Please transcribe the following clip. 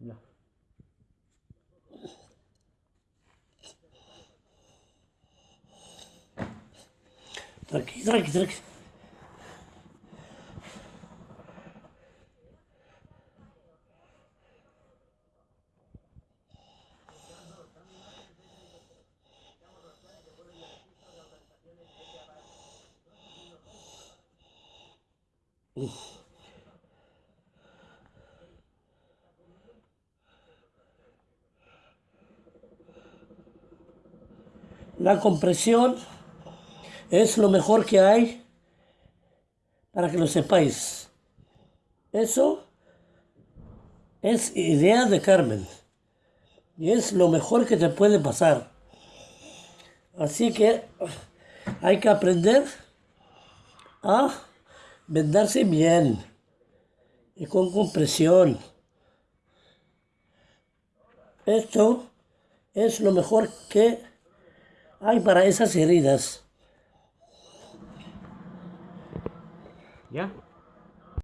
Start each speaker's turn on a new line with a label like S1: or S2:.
S1: Ja.
S2: Druk, druk, druk. Oof. La compresión es lo mejor que hay para que lo sepáis. Eso es idea de Carmen y es lo mejor que te puede pasar. Así que hay que aprender a vendarse bien y con compresión. Esto es lo mejor que hay para esas heridas.
S1: ¿Ya?